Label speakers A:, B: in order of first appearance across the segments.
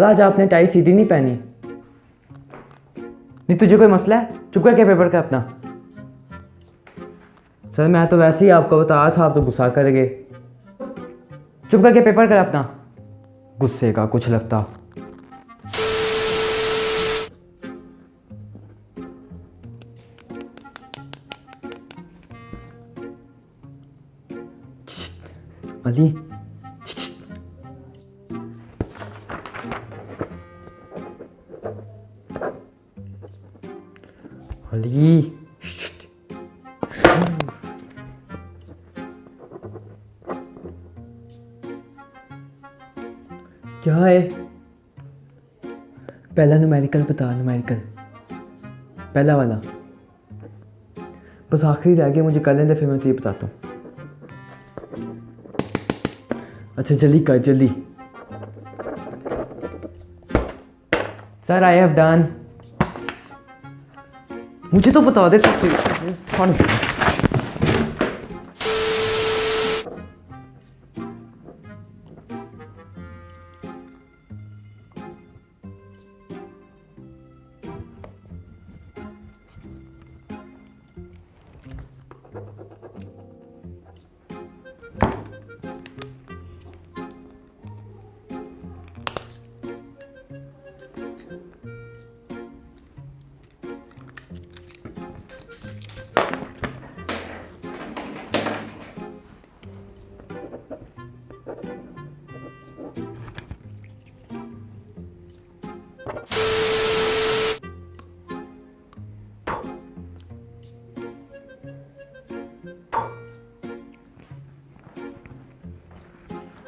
A: आज आपने टाई सीधी नहीं पहनी। नहीं, तुझे कोई मसला है? चुप करके पेपर का अपना। सर, मैं तो वैसे ही आपको बताया था, आप तो गुस्सा कर गए चुप करके पेपर कर अपना। गुस्से का कुछ लगता। अली अली क्या है? पहला न्यूमेरिकल बता न्यूमेरिकल पहला वाला. बस आखिरी रह गया, मुझे कर लेंगे फिर मैं तुझे बताता हूँ. अच्छा जल्दी कर, जल्दी. सर आई हैव डन मुझे तो बता दे कौन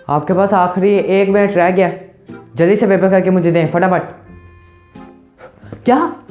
A: आपके पास आखिरी एक मिनट रह गया। जल्दी से पेपर करके मुझे दें, फटाफट। क्या?